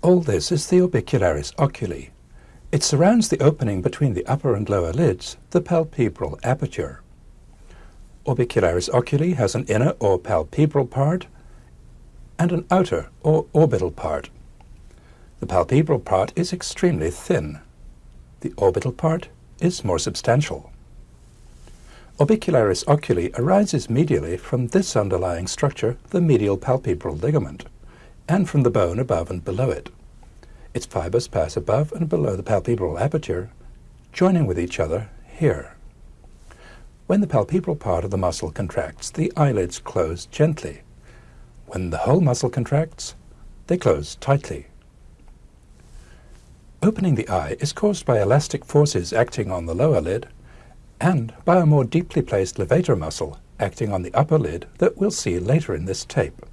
All this is the orbicularis oculi. It surrounds the opening between the upper and lower lids, the palpebral aperture. Orbicularis oculi has an inner or palpebral part and an outer or orbital part. The palpebral part is extremely thin. The orbital part is more substantial. Orbicularis oculi arises medially from this underlying structure, the medial palpebral ligament, and from the bone above and below it. Its fibers pass above and below the palpebral aperture, joining with each other here. When the palpebral part of the muscle contracts, the eyelids close gently. When the whole muscle contracts, they close tightly. Opening the eye is caused by elastic forces acting on the lower lid and by a more deeply placed levator muscle acting on the upper lid that we'll see later in this tape.